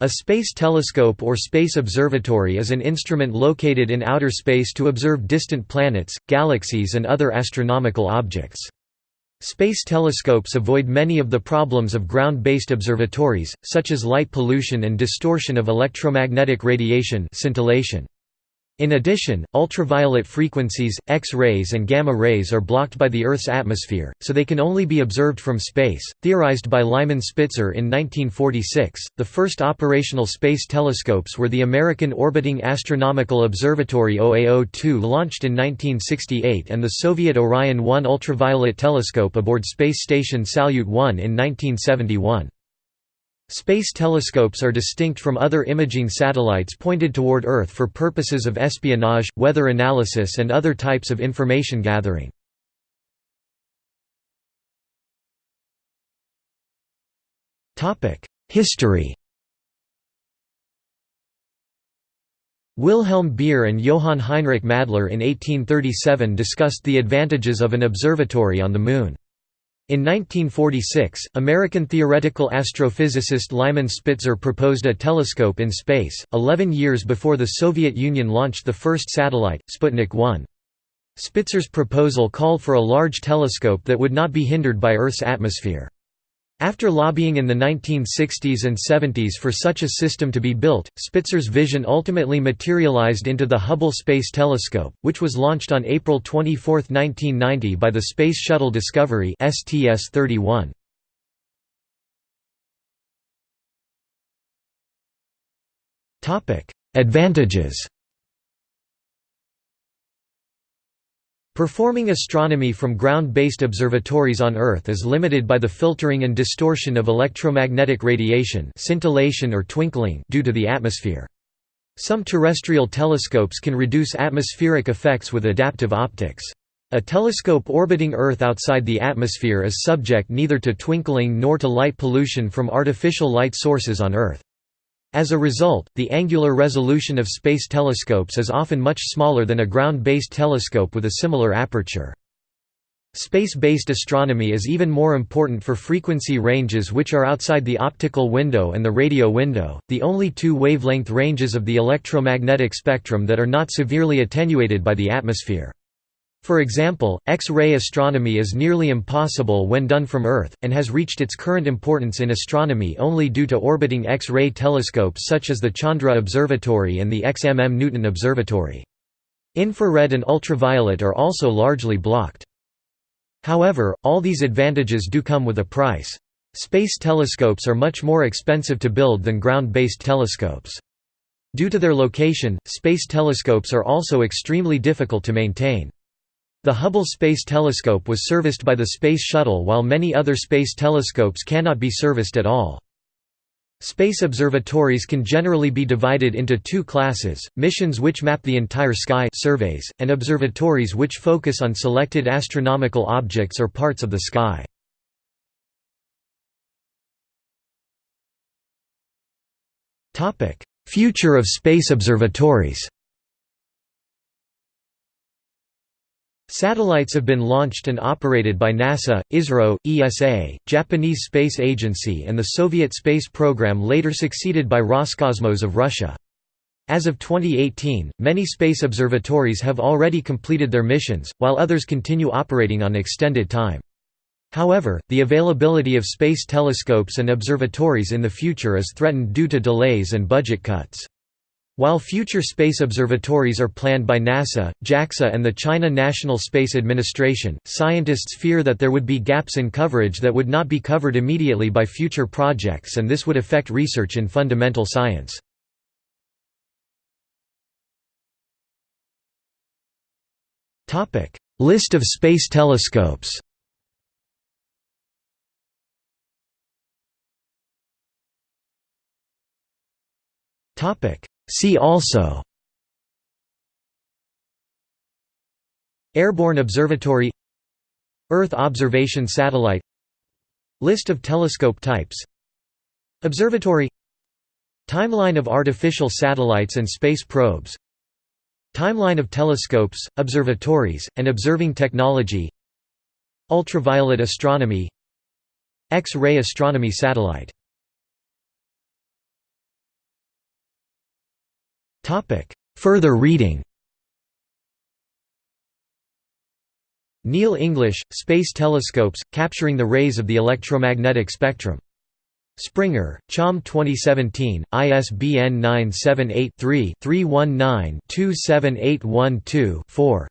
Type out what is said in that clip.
A space telescope or space observatory is an instrument located in outer space to observe distant planets, galaxies and other astronomical objects. Space telescopes avoid many of the problems of ground-based observatories, such as light pollution and distortion of electromagnetic radiation scintillation. In addition, ultraviolet frequencies, X-rays and gamma rays are blocked by the Earth's atmosphere, so they can only be observed from space. Theorized by Lyman Spitzer in 1946, the first operational space telescopes were the American Orbiting Astronomical Observatory OAO-2 launched in 1968 and the Soviet Orion 1 ultraviolet telescope aboard space station Salyut 1 in 1971. Space telescopes are distinct from other imaging satellites pointed toward Earth for purposes of espionage, weather analysis and other types of information gathering. History Wilhelm Beer and Johann Heinrich Madler in 1837 discussed the advantages of an observatory on the Moon. In 1946, American theoretical astrophysicist Lyman Spitzer proposed a telescope in space, 11 years before the Soviet Union launched the first satellite, Sputnik 1. Spitzer's proposal called for a large telescope that would not be hindered by Earth's atmosphere. After lobbying in the 1960s and 70s for such a system to be built, Spitzer's vision ultimately materialized into the Hubble Space Telescope, which was launched on April 24, 1990 by the Space Shuttle Discovery STS-31. Advantages Performing astronomy from ground-based observatories on Earth is limited by the filtering and distortion of electromagnetic radiation scintillation or twinkling due to the atmosphere. Some terrestrial telescopes can reduce atmospheric effects with adaptive optics. A telescope orbiting Earth outside the atmosphere is subject neither to twinkling nor to light pollution from artificial light sources on Earth. As a result, the angular resolution of space telescopes is often much smaller than a ground-based telescope with a similar aperture. Space-based astronomy is even more important for frequency ranges which are outside the optical window and the radio window, the only two wavelength ranges of the electromagnetic spectrum that are not severely attenuated by the atmosphere. For example, X-ray astronomy is nearly impossible when done from Earth, and has reached its current importance in astronomy only due to orbiting X-ray telescopes such as the Chandra Observatory and the XMM Newton Observatory. Infrared and ultraviolet are also largely blocked. However, all these advantages do come with a price. Space telescopes are much more expensive to build than ground-based telescopes. Due to their location, space telescopes are also extremely difficult to maintain. The Hubble Space Telescope was serviced by the Space Shuttle while many other space telescopes cannot be serviced at all. Space observatories can generally be divided into two classes, missions which map the entire sky surveys, and observatories which focus on selected astronomical objects or parts of the sky. Future of space observatories Satellites have been launched and operated by NASA, ISRO, ESA, Japanese Space Agency and the Soviet space program later succeeded by Roscosmos of Russia. As of 2018, many space observatories have already completed their missions, while others continue operating on extended time. However, the availability of space telescopes and observatories in the future is threatened due to delays and budget cuts. While future space observatories are planned by NASA, JAXA and the China National Space Administration, scientists fear that there would be gaps in coverage that would not be covered immediately by future projects and this would affect research in fundamental science. List of space telescopes Topic See also Airborne Observatory Earth Observation Satellite List of telescope types Observatory Timeline of artificial satellites and space probes Timeline of telescopes, observatories, and observing technology Ultraviolet astronomy X-ray astronomy satellite Further reading Neil English, Space Telescopes, Capturing the Rays of the Electromagnetic Spectrum. Springer, Cham 2017, ISBN 978 3 319 27812 4.